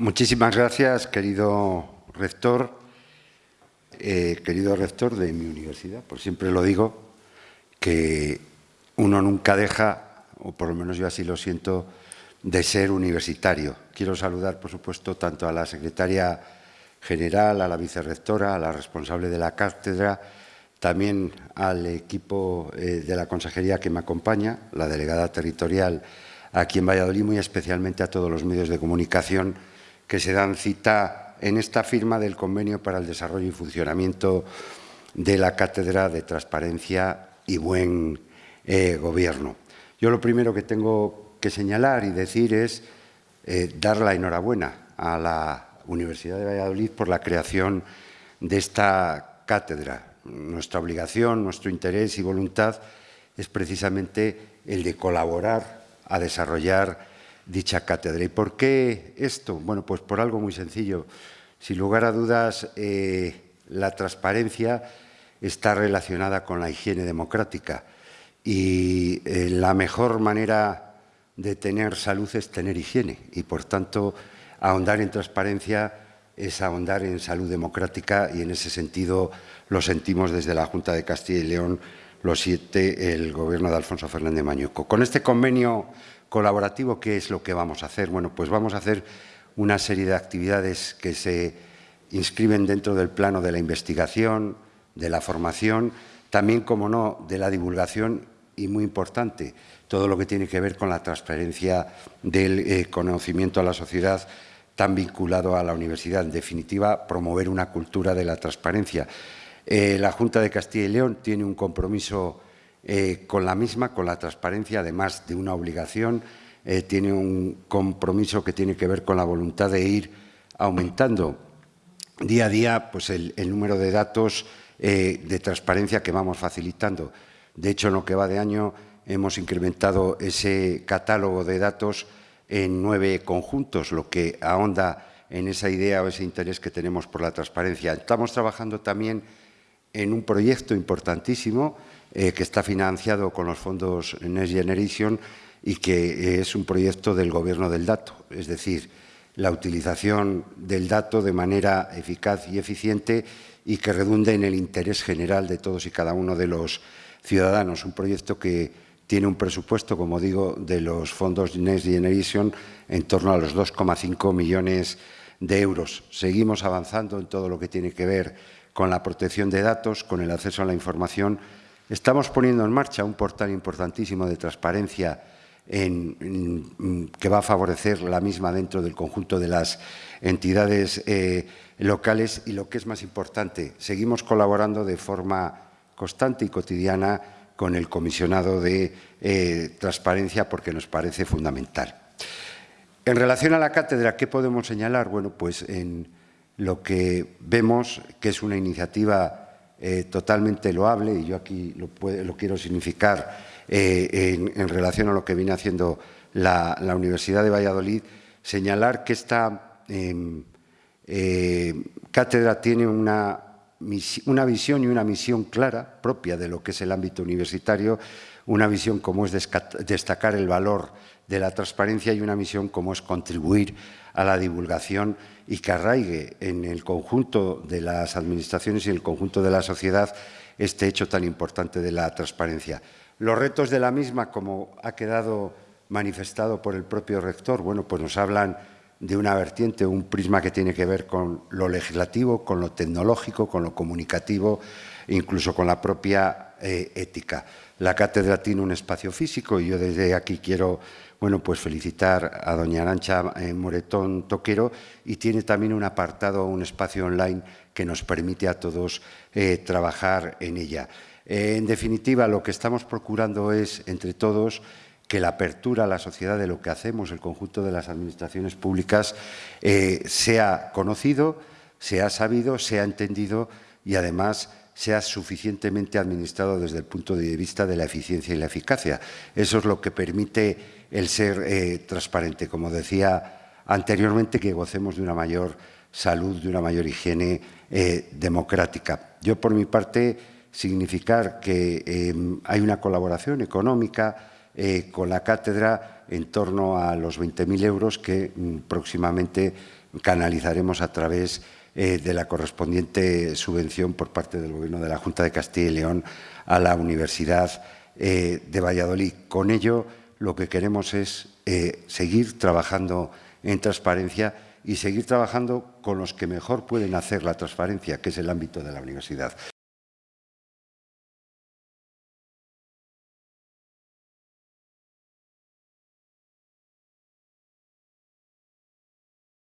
Muchísimas gracias, querido rector, eh, querido rector de mi universidad. Por siempre lo digo, que uno nunca deja, o por lo menos yo así lo siento, de ser universitario. Quiero saludar, por supuesto, tanto a la secretaria general, a la vicerrectora, a la responsable de la cátedra, también al equipo eh, de la consejería que me acompaña, la delegada territorial aquí en Valladolid, muy especialmente a todos los medios de comunicación que se dan cita en esta firma del Convenio para el Desarrollo y Funcionamiento de la Cátedra de Transparencia y Buen eh, Gobierno. Yo lo primero que tengo que señalar y decir es eh, dar la enhorabuena a la Universidad de Valladolid por la creación de esta cátedra. Nuestra obligación, nuestro interés y voluntad es precisamente el de colaborar a desarrollar dicha cátedra. ¿Y por qué esto? Bueno, pues por algo muy sencillo. Sin lugar a dudas, eh, la transparencia está relacionada con la higiene democrática y eh, la mejor manera de tener salud es tener higiene y, por tanto, ahondar en transparencia es ahondar en salud democrática y, en ese sentido, lo sentimos desde la Junta de Castilla y León, lo siete el Gobierno de Alfonso Fernández Mañuco. Con este convenio colaborativo, ¿qué es lo que vamos a hacer? Bueno, pues vamos a hacer una serie de actividades que se inscriben dentro del plano de la investigación, de la formación, también, como no, de la divulgación y, muy importante, todo lo que tiene que ver con la transferencia del eh, conocimiento a la sociedad tan vinculado a la universidad. En definitiva, promover una cultura de la transparencia. Eh, la Junta de Castilla y León tiene un compromiso eh, con la misma, con la transparencia, además de una obligación, eh, tiene un compromiso que tiene que ver con la voluntad de ir aumentando día a día pues el, número de datos de transparencia que vamos facilitando. De hecho, en lo que va de año hemos incrementado ese catálogo de datos en nueve conjuntos, lo que ahonda en esa idea o ese interés que tenemos por la transparencia. Estamos trabajando también en un proyecto importantísimo eh, que está financiado con los fondos Next Generation y que es un proyecto del Gobierno del dato, es decir, la utilización del dato de manera eficaz y eficiente y que redunde en el interés general de todos y cada uno de los ciudadanos. Un proyecto que tiene un presupuesto, como digo, de los fondos Next Generation en torno a los 2,5 millones de euros. Seguimos avanzando en todo lo que tiene que ver con la protección de datos, con el acceso a la información Estamos poniendo en marcha un portal importantísimo de transparencia que va a favorecer la misma dentro del conjunto de las entidades eh, locales y lo que es más importante, seguimos colaborando de forma constante y cotidiana con el comisionado de eh, transparencia porque nos parece fundamental. En relación a la cátedra, ¿qué podemos señalar? Bueno, pues en lo que vemos que es una iniciativa eh, totalmente loable, y yo aquí lo, quiero significar eh, en, relación a lo que viene haciendo la, Universidad de Valladolid, señalar que esta em, eh, cátedra tiene una, una visión y una misión clara propia de lo que es el ámbito universitario, una visión como es destacar el valor de la transparencia y una misión como es contribuir a la divulgación y que arraigue en el conjunto de las administraciones y en el conjunto de la sociedad este hecho tan importante de la transparencia. Los retos de la misma, como ha quedado manifestado por el propio rector, bueno, pues nos hablan de una vertiente, un prisma que tiene que ver con lo legislativo, con lo tecnológico, con lo comunicativo, incluso con la propia eh, ética. La cátedra tiene un espacio físico y yo desde aquí quiero bueno, pues felicitar a doña Arancha eh, Moretón Toquero y tiene también un apartado, un espacio online que nos permite a todos eh, trabajar en ella. En definitiva, lo que estamos procurando es, entre todos, que la apertura a la sociedad de lo que hacemos, el conjunto de las administraciones públicas, sea conocido, sea sabido, sea entendido y, además, sea suficientemente administrado desde el punto de vista de la eficiencia y la eficacia. Eso es lo que permite el ser eh, transparente. Como decía anteriormente, que gocemos de una mayor salud, de una mayor higiene eh, democrática. Yo, por mi parte, significar que hay una colaboración económica eh, con la cátedra en torno a los 20.000 euros que mm, próximamente canalizaremos a través eh, de la correspondiente subvención por parte del Gobierno de la Junta de Castilla y León a la Universidad eh, de Valladolid. Con ello, lo que queremos es seguir trabajando en transparencia y seguir trabajando con los que mejor pueden hacer la transparencia, que es el ámbito de la universidad.